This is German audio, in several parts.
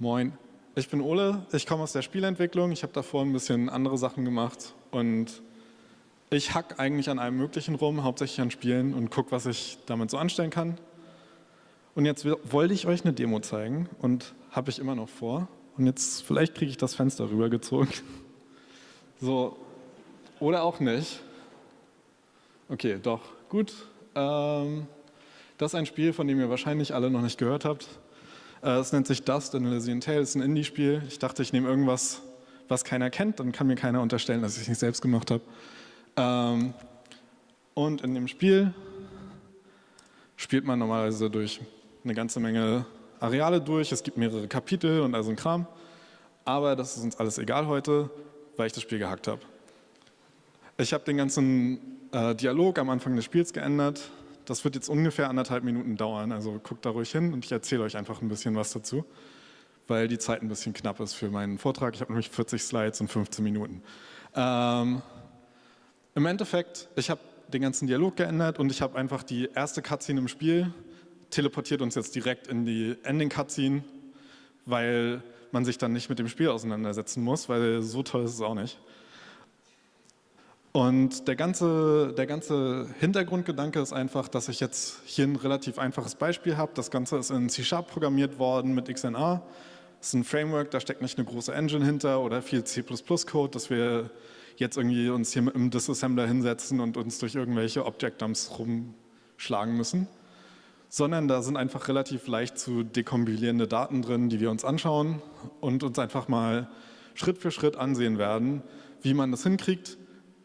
Moin, ich bin Ole, ich komme aus der Spielentwicklung, ich habe davor ein bisschen andere Sachen gemacht und ich hack eigentlich an allem Möglichen rum, hauptsächlich an Spielen und gucke, was ich damit so anstellen kann. Und jetzt wollte ich euch eine Demo zeigen und habe ich immer noch vor. Und jetzt, vielleicht kriege ich das Fenster rübergezogen. So, oder auch nicht. Okay, doch, gut. Ähm, das ist ein Spiel, von dem ihr wahrscheinlich alle noch nicht gehört habt. Äh, es nennt sich Dust in Elysian Tale, ein Indie-Spiel. Ich dachte, ich nehme irgendwas, was keiner kennt, dann kann mir keiner unterstellen, dass ich es nicht selbst gemacht habe. Ähm, und in dem Spiel spielt man normalerweise durch eine ganze Menge Areale durch. Es gibt mehrere Kapitel und also ein Kram. Aber das ist uns alles egal heute, weil ich das Spiel gehackt habe. Ich habe den ganzen äh, Dialog am Anfang des Spiels geändert. Das wird jetzt ungefähr anderthalb Minuten dauern, also guckt da ruhig hin und ich erzähle euch einfach ein bisschen was dazu, weil die Zeit ein bisschen knapp ist für meinen Vortrag. Ich habe nämlich 40 Slides und 15 Minuten. Ähm, Im Endeffekt, ich habe den ganzen Dialog geändert und ich habe einfach die erste Cutscene im Spiel teleportiert uns jetzt direkt in die Ending-Cutscene, weil man sich dann nicht mit dem Spiel auseinandersetzen muss, weil so toll ist es auch nicht. Und der ganze, der ganze Hintergrundgedanke ist einfach, dass ich jetzt hier ein relativ einfaches Beispiel habe. Das Ganze ist in C-Sharp programmiert worden mit XNA. Das ist ein Framework, da steckt nicht eine große Engine hinter oder viel C++-Code, dass wir jetzt irgendwie uns hier mit einem Disassembler hinsetzen und uns durch irgendwelche Object-Dumps rumschlagen müssen sondern da sind einfach relativ leicht zu dekompilierende Daten drin, die wir uns anschauen und uns einfach mal Schritt für Schritt ansehen werden, wie man das hinkriegt,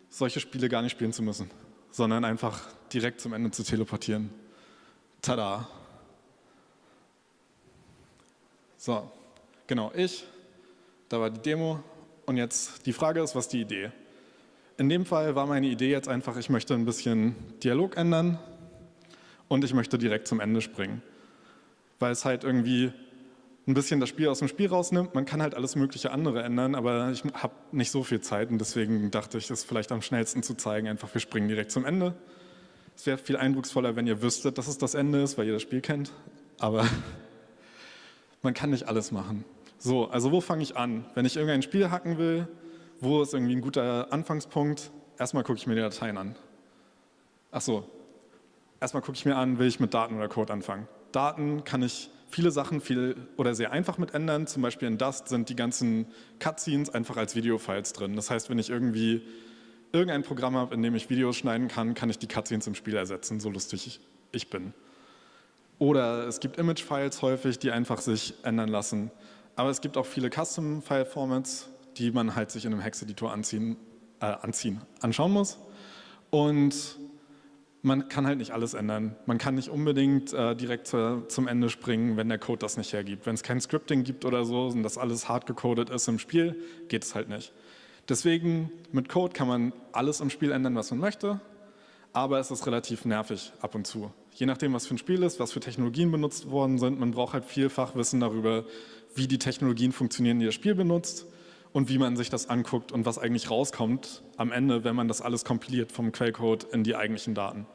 solche Spiele gar nicht spielen zu müssen, sondern einfach direkt zum Ende zu teleportieren. Tada! So, genau, ich, da war die Demo und jetzt die Frage ist, was die Idee? In dem Fall war meine Idee jetzt einfach, ich möchte ein bisschen Dialog ändern, und ich möchte direkt zum Ende springen. Weil es halt irgendwie ein bisschen das Spiel aus dem Spiel rausnimmt. Man kann halt alles mögliche andere ändern, aber ich habe nicht so viel Zeit und deswegen dachte ich, es vielleicht am schnellsten zu zeigen, einfach wir springen direkt zum Ende. Es wäre viel eindrucksvoller, wenn ihr wüsstet, dass es das Ende ist, weil ihr das Spiel kennt, aber man kann nicht alles machen. So, also wo fange ich an? Wenn ich irgendein Spiel hacken will, wo ist irgendwie ein guter Anfangspunkt? Erstmal gucke ich mir die Dateien an. Ach so, Erstmal gucke ich mir an, will ich mit Daten oder Code anfangen. Daten kann ich viele Sachen viel oder sehr einfach mit ändern. Zum Beispiel in Dust sind die ganzen Cutscenes einfach als Videofiles drin. Das heißt, wenn ich irgendwie irgendein Programm habe, in dem ich Videos schneiden kann, kann ich die Cutscenes im Spiel ersetzen, so lustig ich bin. Oder es gibt Image-Files häufig, die einfach sich ändern lassen. Aber es gibt auch viele Custom-File-Formats, die man halt sich in einem Hex-Editor anziehen, äh, anziehen, anschauen muss. Und man kann halt nicht alles ändern. Man kann nicht unbedingt äh, direkt zu, zum Ende springen, wenn der Code das nicht hergibt. Wenn es kein Scripting gibt oder so und das alles hart gecodet ist im Spiel, geht es halt nicht. Deswegen, mit Code kann man alles im Spiel ändern, was man möchte, aber es ist relativ nervig ab und zu. Je nachdem, was für ein Spiel ist, was für Technologien benutzt worden sind, man braucht halt vielfach Wissen darüber, wie die Technologien funktionieren, die das Spiel benutzt und wie man sich das anguckt und was eigentlich rauskommt am Ende, wenn man das alles kompiliert vom Quellcode in die eigentlichen Daten.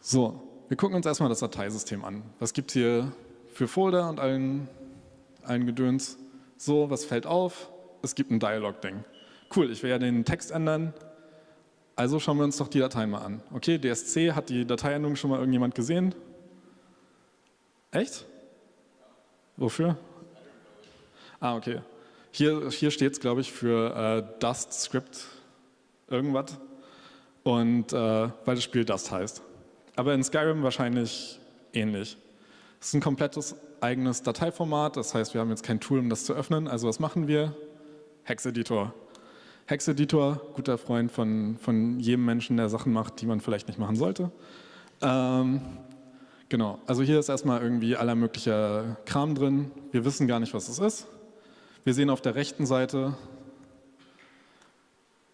So, wir gucken uns erstmal das Dateisystem an. Was gibt es hier für Folder und allen, allen Gedöns? So, was fällt auf? Es gibt ein Dialog-Ding. Cool, ich will ja den Text ändern, also schauen wir uns doch die Datei mal an. Okay, DSC, hat die Dateiendung schon mal irgendjemand gesehen? Echt? Wofür? Ah, okay. Hier, hier steht es, glaube ich, für äh, Dust Script irgendwas. Und äh, weil das Spiel Dust heißt. Aber in Skyrim wahrscheinlich ähnlich. Es ist ein komplettes eigenes Dateiformat, das heißt, wir haben jetzt kein Tool, um das zu öffnen. Also was machen wir? Hex-Editor. Hex-Editor, guter Freund von, von jedem Menschen, der Sachen macht, die man vielleicht nicht machen sollte. Ähm, genau, also hier ist erstmal irgendwie aller möglicher Kram drin. Wir wissen gar nicht, was es ist. Wir sehen auf der rechten Seite,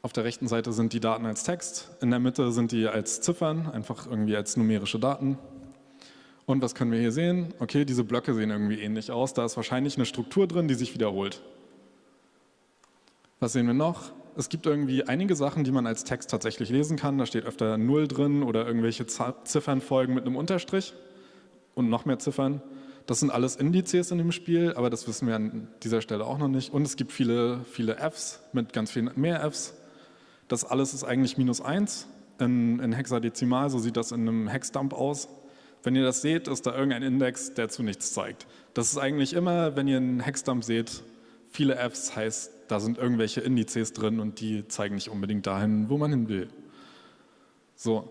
auf der rechten Seite sind die Daten als Text, in der Mitte sind die als Ziffern, einfach irgendwie als numerische Daten. Und was können wir hier sehen? Okay, diese Blöcke sehen irgendwie ähnlich aus, da ist wahrscheinlich eine Struktur drin, die sich wiederholt. Was sehen wir noch? Es gibt irgendwie einige Sachen, die man als Text tatsächlich lesen kann. Da steht öfter Null drin oder irgendwelche Ziffernfolgen mit einem Unterstrich und noch mehr Ziffern. Das sind alles Indizes in dem Spiel, aber das wissen wir an dieser Stelle auch noch nicht. Und es gibt viele, viele Fs mit ganz vielen mehr Fs. Das alles ist eigentlich minus 1 in, in Hexadezimal, so sieht das in einem Hexdump aus. Wenn ihr das seht, ist da irgendein Index, der zu nichts zeigt. Das ist eigentlich immer, wenn ihr einen Hexdump seht, viele Fs heißt, da sind irgendwelche Indizes drin und die zeigen nicht unbedingt dahin, wo man hin will. So,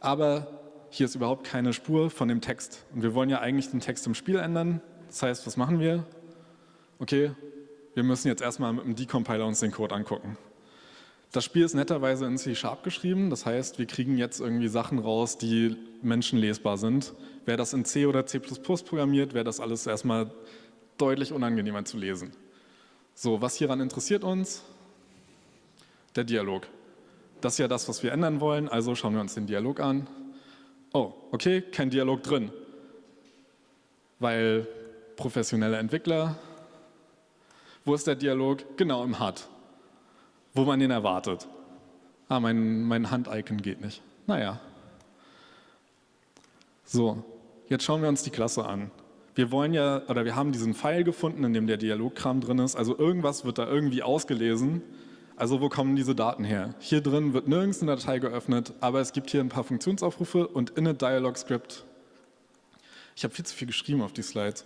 aber hier ist überhaupt keine Spur von dem Text. Und wir wollen ja eigentlich den Text im Spiel ändern. Das heißt, was machen wir? Okay, wir müssen jetzt erstmal mit dem Decompiler uns den Code angucken. Das Spiel ist netterweise in C-Sharp geschrieben, das heißt, wir kriegen jetzt irgendwie Sachen raus, die menschenlesbar sind. Wer das in C oder C++ programmiert, wäre das alles erstmal deutlich unangenehmer zu lesen. So, was hieran interessiert uns? Der Dialog. Das ist ja das, was wir ändern wollen, also schauen wir uns den Dialog an. Oh, okay, kein Dialog drin, weil professionelle Entwickler. Wo ist der Dialog? Genau im HUD wo man den erwartet. Ah, mein, mein Hand-Icon geht nicht. Naja. So, jetzt schauen wir uns die Klasse an. Wir wollen ja, oder wir haben diesen Pfeil gefunden, in dem der Dialogkram drin ist. Also irgendwas wird da irgendwie ausgelesen. Also wo kommen diese Daten her? Hier drin wird nirgends eine Datei geöffnet, aber es gibt hier ein paar Funktionsaufrufe und init Dialog Script. Ich habe viel zu viel geschrieben auf die Slides.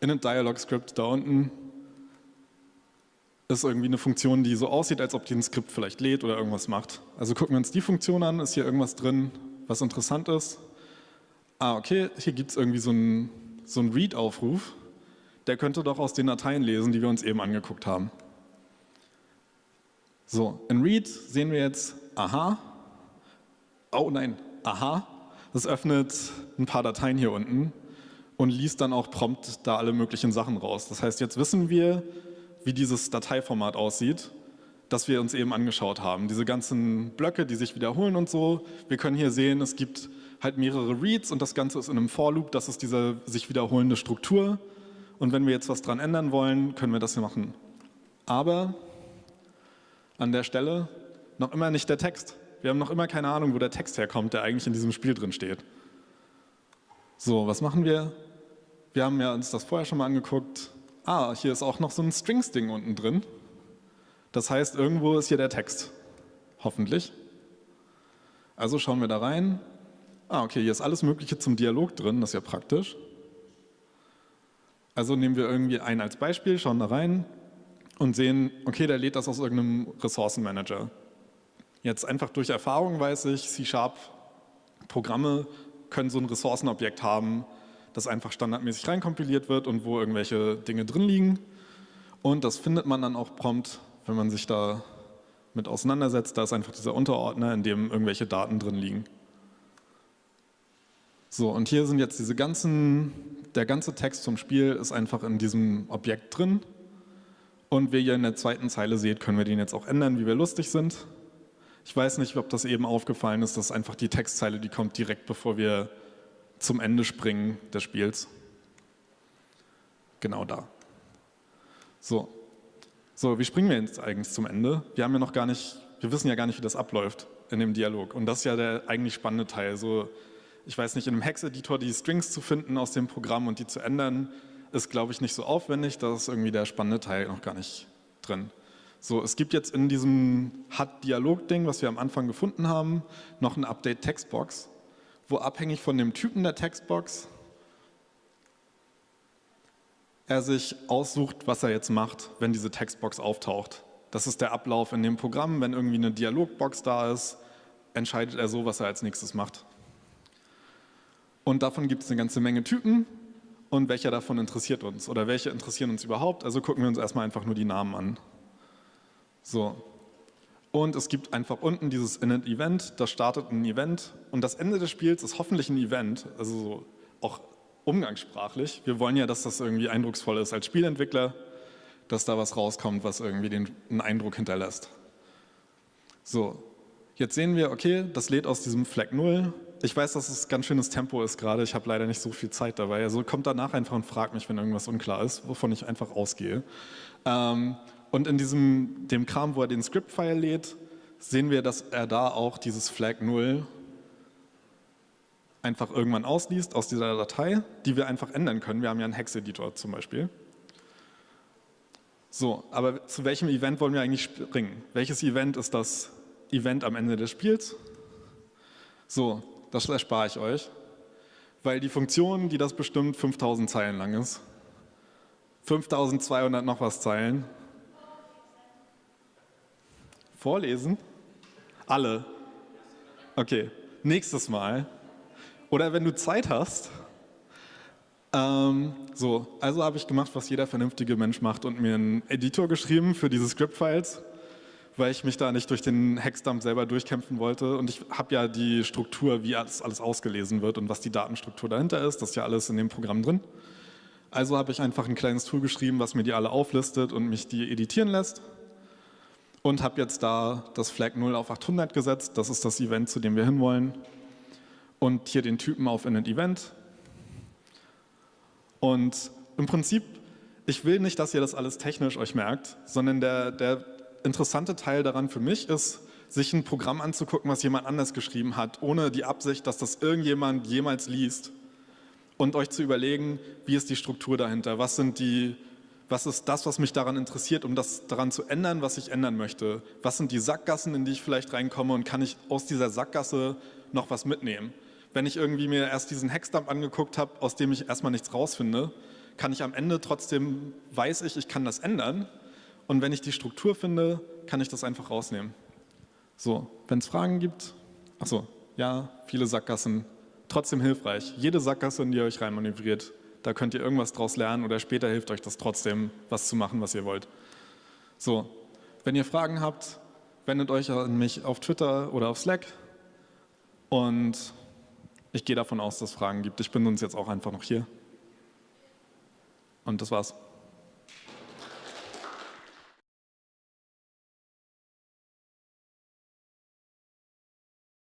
Init Dialog Script da unten ist irgendwie eine Funktion, die so aussieht, als ob die ein Skript vielleicht lädt oder irgendwas macht. Also gucken wir uns die Funktion an, ist hier irgendwas drin, was interessant ist. Ah, okay, hier gibt es irgendwie so einen so Read-Aufruf. Der könnte doch aus den Dateien lesen, die wir uns eben angeguckt haben. So, in Read sehen wir jetzt, aha, oh nein, aha, das öffnet ein paar Dateien hier unten und liest dann auch prompt da alle möglichen Sachen raus. Das heißt, jetzt wissen wir, wie dieses Dateiformat aussieht, das wir uns eben angeschaut haben. Diese ganzen Blöcke, die sich wiederholen und so. Wir können hier sehen, es gibt halt mehrere Reads und das Ganze ist in einem For-Loop, das ist diese sich wiederholende Struktur. Und wenn wir jetzt was dran ändern wollen, können wir das hier machen. Aber an der Stelle noch immer nicht der Text. Wir haben noch immer keine Ahnung, wo der Text herkommt, der eigentlich in diesem Spiel drin steht. So, was machen wir? Wir haben ja uns das vorher schon mal angeguckt ah, hier ist auch noch so ein Strings-Ding unten drin. Das heißt, irgendwo ist hier der Text. Hoffentlich. Also schauen wir da rein. Ah, okay, hier ist alles Mögliche zum Dialog drin, das ist ja praktisch. Also nehmen wir irgendwie einen als Beispiel, schauen da rein und sehen, okay, der lädt das aus irgendeinem Ressourcenmanager. Jetzt einfach durch Erfahrung weiß ich, C-Sharp-Programme können so ein Ressourcenobjekt haben, das einfach standardmäßig reinkompiliert wird und wo irgendwelche Dinge drin liegen. Und das findet man dann auch prompt, wenn man sich da mit auseinandersetzt. Da ist einfach dieser Unterordner, in dem irgendwelche Daten drin liegen. So, und hier sind jetzt diese ganzen, der ganze Text zum Spiel ist einfach in diesem Objekt drin. Und wie ihr in der zweiten Zeile seht, können wir den jetzt auch ändern, wie wir lustig sind. Ich weiß nicht, ob das eben aufgefallen ist, dass einfach die Textzeile, die kommt direkt bevor wir zum Ende springen des Spiels. Genau da. So. So, wie springen wir jetzt eigentlich zum Ende? Wir haben ja noch gar nicht, wir wissen ja gar nicht, wie das abläuft in dem Dialog. Und das ist ja der eigentlich spannende Teil. So, ich weiß nicht, in einem Hex-Editor die Strings zu finden aus dem Programm und die zu ändern, ist, glaube ich, nicht so aufwendig. Da ist irgendwie der spannende Teil noch gar nicht drin. So, es gibt jetzt in diesem HUD-Dialog-Ding, was wir am Anfang gefunden haben, noch eine Update-Textbox wo abhängig von dem Typen der Textbox er sich aussucht, was er jetzt macht, wenn diese Textbox auftaucht. Das ist der Ablauf in dem Programm. Wenn irgendwie eine Dialogbox da ist, entscheidet er so, was er als nächstes macht. Und davon gibt es eine ganze Menge Typen und welcher davon interessiert uns oder welche interessieren uns überhaupt. Also gucken wir uns erstmal einfach nur die Namen an. So, und es gibt einfach unten dieses Init-Event, das startet ein Event und das Ende des Spiels ist hoffentlich ein Event, also so auch umgangssprachlich. Wir wollen ja, dass das irgendwie eindrucksvoll ist als Spielentwickler, dass da was rauskommt, was irgendwie den, einen Eindruck hinterlässt. So, jetzt sehen wir, okay, das lädt aus diesem Flag 0. Ich weiß, dass es ganz schönes Tempo ist gerade, ich habe leider nicht so viel Zeit dabei. Also kommt danach einfach und fragt mich, wenn irgendwas unklar ist, wovon ich einfach ausgehe. Ähm, und in diesem, dem Kram, wo er den Script-File lädt, sehen wir, dass er da auch dieses Flag 0 einfach irgendwann ausliest aus dieser Datei, die wir einfach ändern können. Wir haben ja einen Hex-Editor zum Beispiel. So, aber zu welchem Event wollen wir eigentlich springen? Welches Event ist das Event am Ende des Spiels? So, das erspare ich euch, weil die Funktion, die das bestimmt, 5000 Zeilen lang ist. 5200 noch was Zeilen. Vorlesen? Alle? Okay, nächstes Mal. Oder wenn du Zeit hast. Ähm, so, also habe ich gemacht, was jeder vernünftige Mensch macht und mir einen Editor geschrieben für diese Script-Files, weil ich mich da nicht durch den Hexdump selber durchkämpfen wollte. Und ich habe ja die Struktur, wie alles, alles ausgelesen wird und was die Datenstruktur dahinter ist, das ist ja alles in dem Programm drin. Also habe ich einfach ein kleines Tool geschrieben, was mir die alle auflistet und mich die editieren lässt. Und habe jetzt da das Flag 0 auf 800 gesetzt, das ist das Event, zu dem wir hinwollen und hier den Typen auf Init Event. Und im Prinzip, ich will nicht, dass ihr das alles technisch euch merkt, sondern der, der interessante Teil daran für mich ist, sich ein Programm anzugucken, was jemand anders geschrieben hat, ohne die Absicht, dass das irgendjemand jemals liest und euch zu überlegen, wie ist die Struktur dahinter, was sind die was ist das, was mich daran interessiert, um das daran zu ändern, was ich ändern möchte? Was sind die Sackgassen, in die ich vielleicht reinkomme und kann ich aus dieser Sackgasse noch was mitnehmen? wenn ich irgendwie mir erst diesen Hexdump angeguckt habe, aus dem ich erstmal nichts rausfinde, kann ich am Ende trotzdem, weiß ich, ich kann das ändern. Und wenn ich die Struktur finde, kann ich das einfach rausnehmen. So, wenn es Fragen gibt, achso, ja, viele Sackgassen, trotzdem hilfreich. Jede Sackgasse, in die ihr euch reinmanövriert, da könnt ihr irgendwas draus lernen oder später hilft euch das trotzdem, was zu machen, was ihr wollt. So, wenn ihr Fragen habt, wendet euch an mich auf Twitter oder auf Slack und ich gehe davon aus, dass es Fragen gibt. Ich bin uns jetzt auch einfach noch hier. Und das war's.